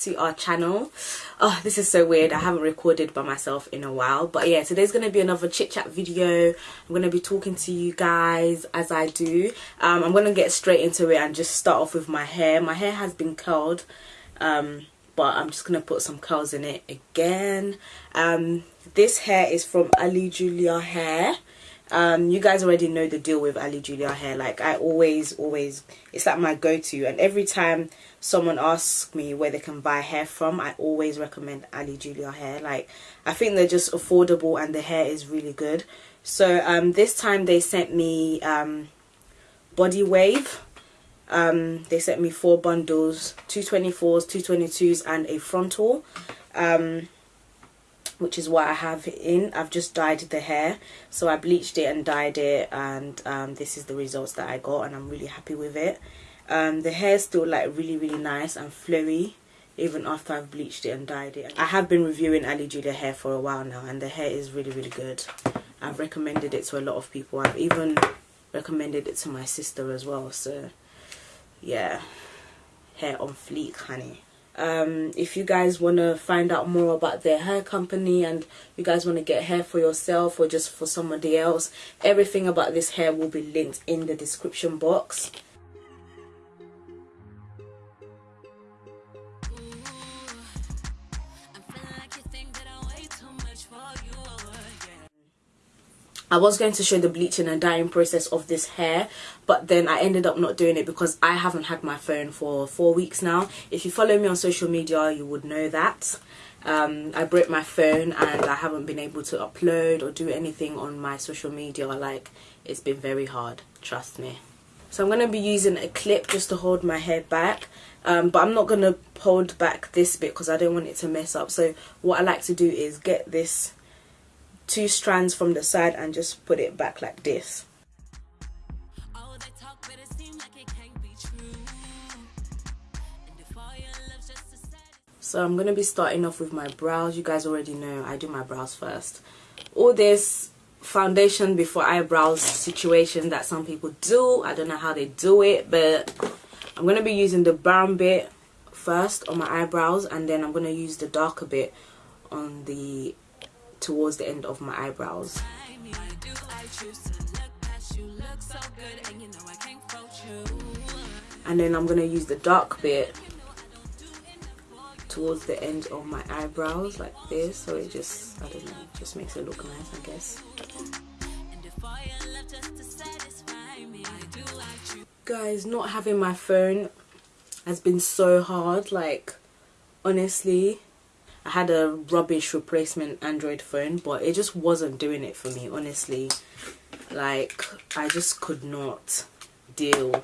to our channel. Oh this is so weird. I haven't recorded by myself in a while. But yeah today's gonna be another chit chat video. I'm gonna be talking to you guys as i do. Um, i'm gonna get straight into it and just start off with my hair. My hair has been curled um, but i'm just gonna put some curls in it again. Um, this hair is from ali julia hair um, you guys already know the deal with Ali Julia hair like I always always it's like my go-to. And every time someone asks me where they can buy hair from I always recommend Ali Julia hair. Like I think they're just affordable and the hair is really good. So um, this time they sent me um, body wave. Um, they sent me four bundles 224s 222s and a frontal. Um, which is what I have in. I've just dyed the hair. So I bleached it and dyed it and um, this is the results that I got and I'm really happy with it. Um, the hair is still like really really nice and flowy even after I've bleached it and dyed it. I have been reviewing Ali Julia hair for a while now and the hair is really really good. I've recommended it to a lot of people. I've even recommended it to my sister as well. So yeah, hair on fleek honey um, if you guys want to find out more about their hair company and you guys want to get hair for yourself or just for somebody else everything about this hair will be linked in the description box. I was going to show the bleaching and dyeing process of this hair but then I ended up not doing it because I haven't had my phone for four weeks now. If you follow me on social media you would know that. Um, I broke my phone and I haven't been able to upload or do anything on my social media like it's been very hard trust me. So I'm going to be using a clip just to hold my hair back um, but I'm not going to hold back this bit because I don't want it to mess up so what I like to do is get this two strands from the side and just put it back like this so I'm gonna be starting off with my brows you guys already know I do my brows first all this foundation before eyebrows situation that some people do I don't know how they do it but I'm gonna be using the brown bit first on my eyebrows and then I'm gonna use the darker bit on the towards the end of my eyebrows. And then I'm going to use the dark bit towards the end of my eyebrows like this so it just I don't know just makes it look nice I guess. Guys not having my phone has been so hard like honestly. I had a rubbish replacement Android phone but it just wasn't doing it for me honestly. Like I just could not deal.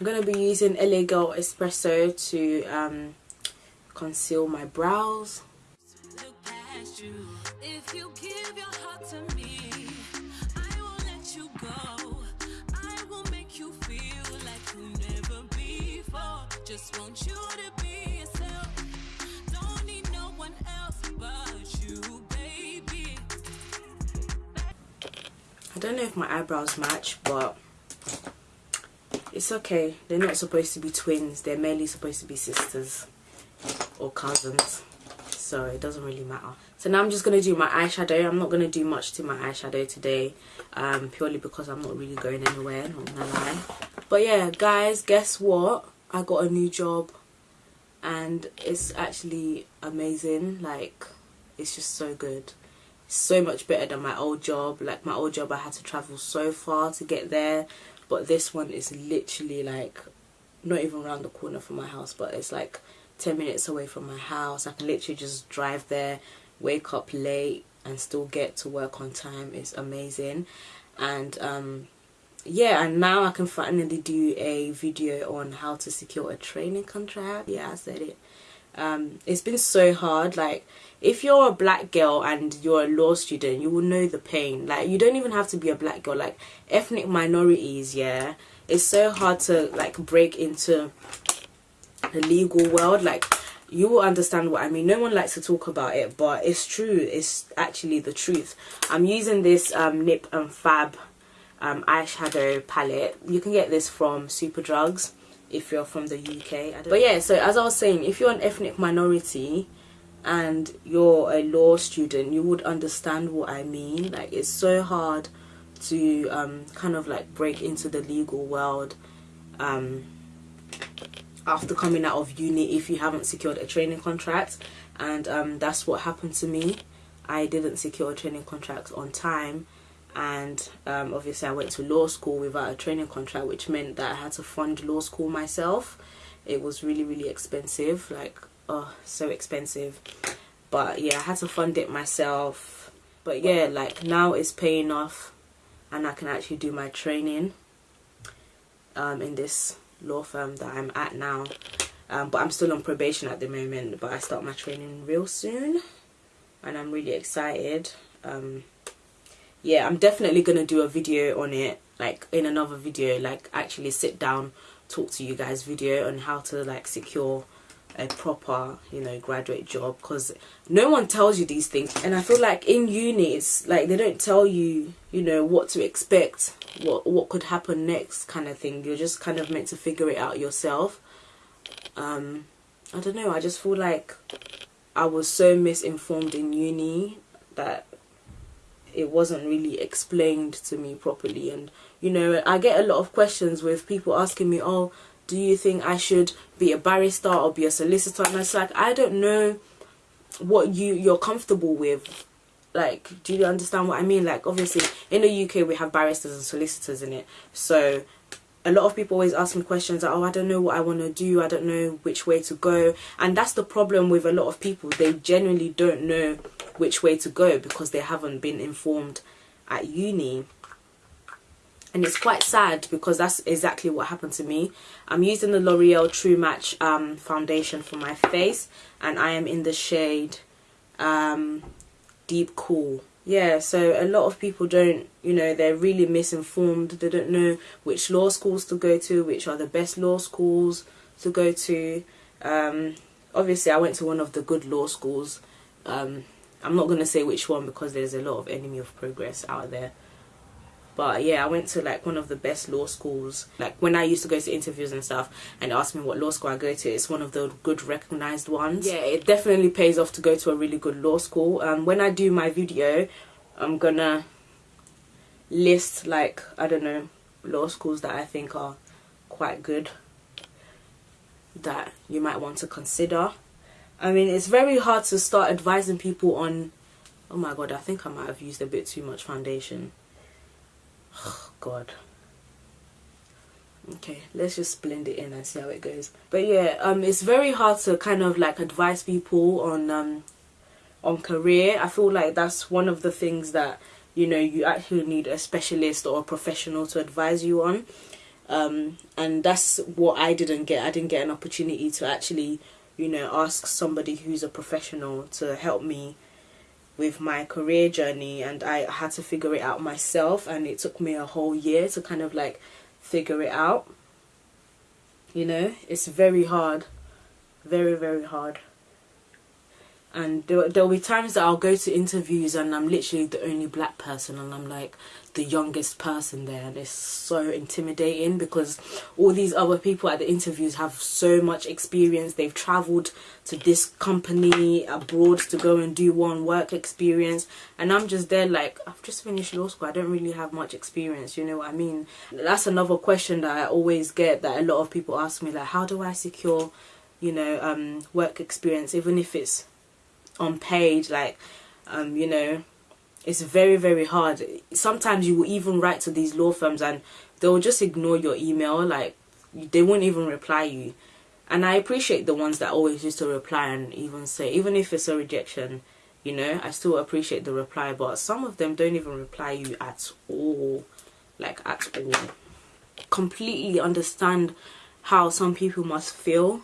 I'm gonna be using LA Girl Espresso to um, conceal my brows. Just want you to be yourself. I don't know if my eyebrows match, but it's okay. They're not supposed to be twins. They're merely supposed to be sisters or cousins. So it doesn't really matter. So now I'm just going to do my eyeshadow. I'm not going to do much to my eyeshadow today. Um, purely because I'm not really going anywhere. Not to lie. But yeah, guys, guess what? I got a new job. And it's actually amazing. Like, it's just so good so much better than my old job like my old job I had to travel so far to get there but this one is literally like not even around the corner from my house but it's like 10 minutes away from my house. I can literally just drive there wake up late and still get to work on time. It's amazing. And um yeah and now I can finally do a video on how to secure a training contract. Yeah I said it. Um, it's been so hard. Like if you're a black girl and you're a law student you will know the pain. Like you don't even have to be a black girl. Like ethnic minorities yeah it's so hard to like break into the legal world like you will understand what I mean. No one likes to talk about it but it's true. It's actually the truth. I'm using this um, Nip and Fab um, eyeshadow palette. You can get this from Superdrugs if you're from the UK. But yeah, so as I was saying, if you're an ethnic minority and you're a law student, you would understand what I mean. Like it's so hard to um, kind of like break into the legal world um, after coming out of uni if you haven't secured a training contract. And um, that's what happened to me. I didn't secure a training contract on time. And um, obviously I went to law school without a training contract which meant that I had to fund law school myself. It was really really expensive like oh so expensive. But yeah I had to fund it myself. But yeah like now it's paying off and I can actually do my training um, in this law firm that I'm at now. Um, but I'm still on probation at the moment but I start my training real soon and I'm really excited. Um, yeah I'm definitely gonna do a video on it like in another video like actually sit down talk to you guys video on how to like secure a proper you know graduate job because no one tells you these things. And i feel like in uni it's like they don't tell you you know what to expect what what could happen next kind of thing. You're just kind of meant to figure it out yourself. Um i don't know i just feel like i was so misinformed in uni that it wasn't really explained to me properly. And you know i get a lot of questions with people asking me oh do you think I should be a barrister or be a solicitor? And it's like, I don't know what you, you're comfortable with. Like, do you understand what I mean? Like, obviously, in the UK, we have barristers and solicitors in it. So, a lot of people always ask me questions like, oh, I don't know what I want to do. I don't know which way to go. And that's the problem with a lot of people. They genuinely don't know which way to go because they haven't been informed at uni and it's quite sad because that's exactly what happened to me. I'm using the l'oreal true match um, foundation for my face and i am in the shade um, deep cool. Yeah so a lot of people don't you know they're really misinformed. They don't know which law schools to go to which are the best law schools to go to. Um, obviously i went to one of the good law schools. Um, i'm not going to say which one because there's a lot of enemy of progress out there but yeah i went to like one of the best law schools like when i used to go to interviews and stuff and ask me what law school i go to it's one of the good recognized ones. Yeah it definitely pays off to go to a really good law school. Um when i do my video i'm gonna list like i don't know law schools that i think are quite good that you might want to consider. I mean it's very hard to start advising people on oh my god i think i might have used a bit too much foundation oh god. Okay let's just blend it in and see how it goes. But yeah um it's very hard to kind of like advise people on um on career. I feel like that's one of the things that you know you actually need a specialist or a professional to advise you on. Um and that's what i didn't get. I didn't get an opportunity to actually you know ask somebody who's a professional to help me with my career journey and I had to figure it out myself and it took me a whole year to kind of like figure it out. You know it's very hard. Very very hard and there, there'll be times that I'll go to interviews and I'm literally the only black person and I'm like the youngest person there. And it's so intimidating because all these other people at the interviews have so much experience. They've traveled to this company abroad to go and do one work experience. And I'm just there like I've just finished law school. I don't really have much experience you know what I mean? That's another question that I always get that a lot of people ask me like how do I secure you know um work experience even if it's on page like um you know it's very very hard. Sometimes you will even write to these law firms and they'll just ignore your email like they won't even reply you. And i appreciate the ones that always used to reply and even say even if it's a rejection you know i still appreciate the reply but some of them don't even reply you at all like at all. Completely understand how some people must feel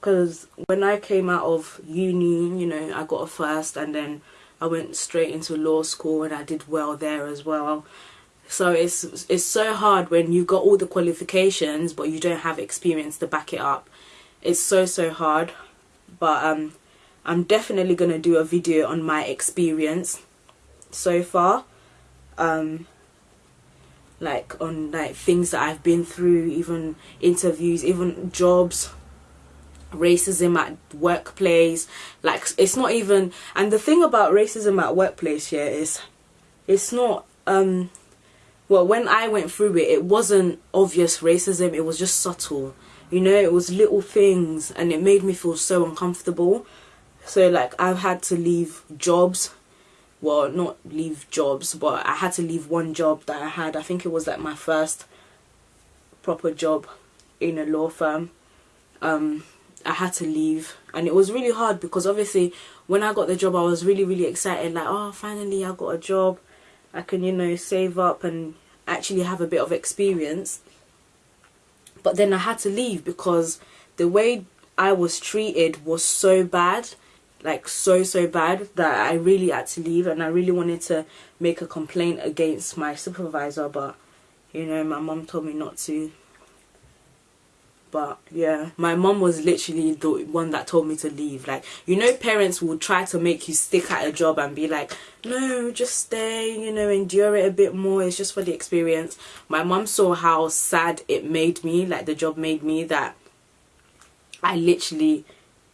because when I came out of uni, you know, I got a first and then I went straight into law school and I did well there as well. So it's it's so hard when you've got all the qualifications but you don't have experience to back it up. It's so so hard. But um I'm definitely going to do a video on my experience so far. Um like on like things that I've been through, even interviews, even jobs, racism at workplace. Like it's not even and the thing about racism at workplace here is it's not um well when I went through it it wasn't obvious racism, it was just subtle. You know, it was little things and it made me feel so uncomfortable. So like I've had to leave jobs well not leave jobs but I had to leave one job that I had I think it was like my first proper job in a law firm um I had to leave. And it was really hard because obviously when I got the job I was really really excited. Like oh finally I got a job. I can you know save up and actually have a bit of experience. But then I had to leave because the way I was treated was so bad like so so bad that I really had to leave and I really wanted to make a complaint against my supervisor. But you know my mom told me not to but yeah my mom was literally the one that told me to leave. Like you know parents will try to make you stick at a job and be like no just stay you know endure it a bit more. It's just for the experience. My mom saw how sad it made me like the job made me that I literally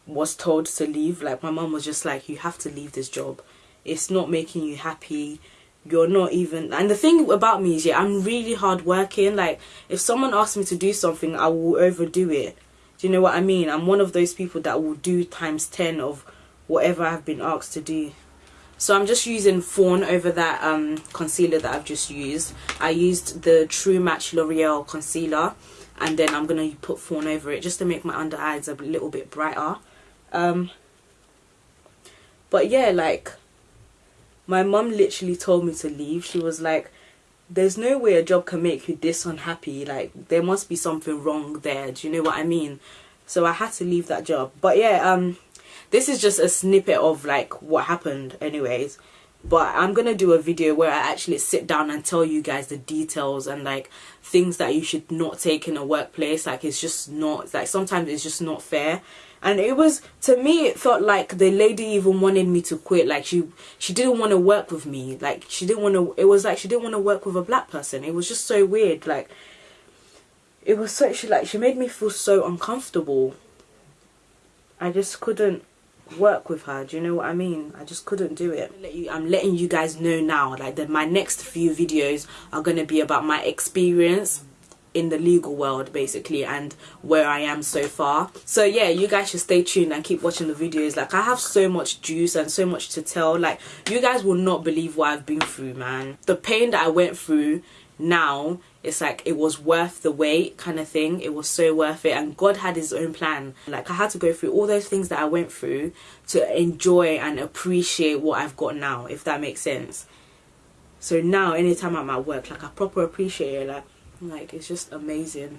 was told to leave. Like my mom was just like you have to leave this job. It's not making you happy you're not even and the thing about me is yeah i'm really hard working like if someone asks me to do something i will overdo it. Do you know what i mean? I'm one of those people that will do times 10 of whatever i've been asked to do. So i'm just using fawn over that um concealer that i've just used. I used the true match l'oreal concealer and then i'm gonna put fawn over it just to make my under eyes a little bit brighter. Um but yeah like my mum literally told me to leave. She was like there's no way a job can make you this unhappy. Like there must be something wrong there. Do you know what i mean? So i had to leave that job. But yeah um this is just a snippet of like what happened anyways. But i'm gonna do a video where i actually sit down and tell you guys the details and like things that you should not take in a workplace. Like it's just not like sometimes it's just not fair and it was to me it felt like the lady even wanted me to quit. Like she she didn't want to work with me. Like she didn't want to it was like she didn't want to work with a black person. It was just so weird. Like it was so she like she made me feel so uncomfortable. I just couldn't work with her. Do you know what i mean? I just couldn't do it. I'm letting you guys know now like that my next few videos are going to be about my experience in the legal world basically and where I am so far. So yeah you guys should stay tuned and keep watching the videos. Like I have so much juice and so much to tell. Like you guys will not believe what I've been through man. The pain that I went through now it's like it was worth the wait kind of thing. It was so worth it and God had his own plan. Like I had to go through all those things that I went through to enjoy and appreciate what I've got now if that makes sense. So now anytime I'm at work like I proper appreciate it. Like like it's just amazing.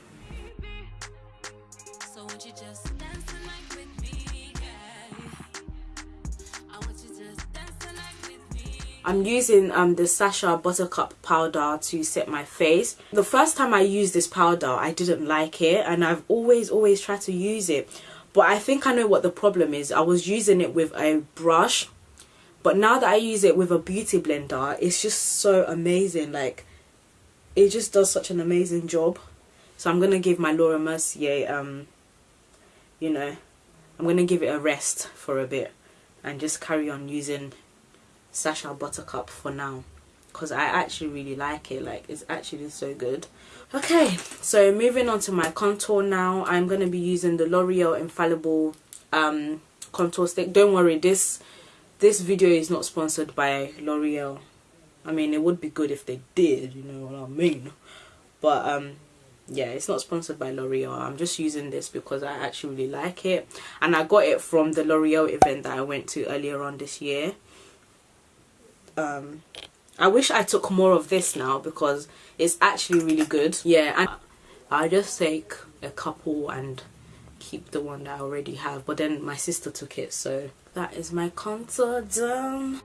I'm using um, the Sacha Buttercup powder to set my face. The first time I used this powder, I didn't like it and I've always, always tried to use it. But I think I know what the problem is. I was using it with a brush. But now that I use it with a beauty blender, it's just so amazing. Like, it just does such an amazing job. So I'm gonna give my Laura Mercier um you know I'm gonna give it a rest for a bit and just carry on using Sacha Buttercup for now. Because I actually really like it. Like it's actually so good. Okay so moving on to my contour now. I'm gonna be using the L'Oreal Infallible um contour stick. Don't worry this this video is not sponsored by L'Oreal I mean, it would be good if they did, you know what I mean? But, um, yeah, it's not sponsored by L'Oreal. I'm just using this because I actually really like it. And I got it from the L'Oreal event that I went to earlier on this year. Um, I wish I took more of this now because it's actually really good. Yeah, and I just take a couple and keep the one that I already have. But then my sister took it, so that is my contour done.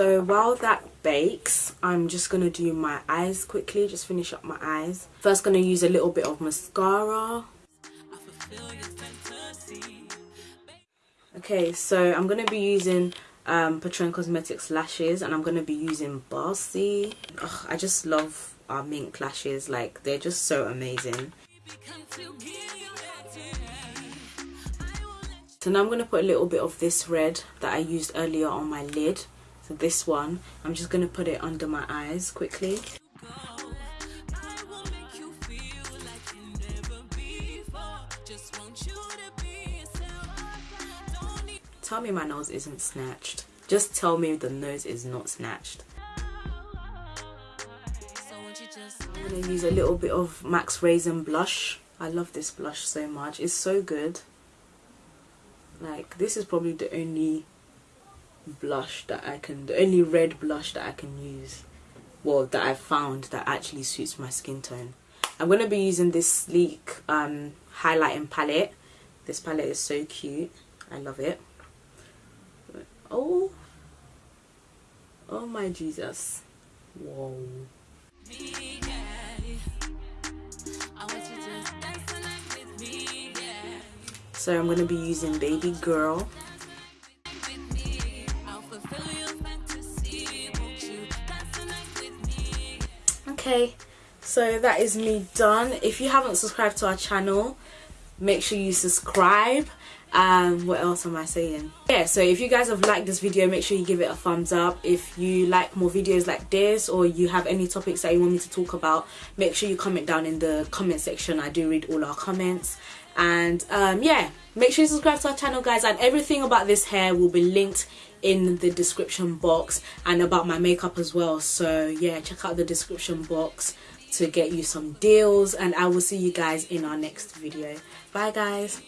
So while that bakes i'm just gonna do my eyes quickly just finish up my eyes. First gonna use a little bit of mascara. Okay so i'm gonna be using um patron cosmetics lashes and i'm gonna be using bossy Ugh, i just love our mink lashes like they're just so amazing. So now i'm gonna put a little bit of this red that i used earlier on my lid so this one. I'm just gonna put it under my eyes quickly. Tell me my nose isn't snatched. Just tell me the nose is not snatched. I'm gonna use a little bit of Max Raizin blush. I love this blush so much. It's so good. Like this is probably the only blush that I can the only red blush that I can use well that I've found that actually suits my skin tone. I'm going to be using this sleek um, highlighting palette. This palette is so cute. I love it. Oh. Oh my Jesus. Whoa. So I'm going to be using baby girl okay? So that is me done. If you haven't subscribed to our channel make sure you subscribe. Um what else am i saying? Yeah so if you guys have liked this video make sure you give it a thumbs up. If you like more videos like this or you have any topics that you want me to talk about make sure you comment down in the comment section. I do read all our comments and um yeah make sure you subscribe to our channel guys. And everything about this hair will be linked in the description box and about my makeup as well. So yeah check out the description box to get you some deals. And i will see you guys in our next video. Bye guys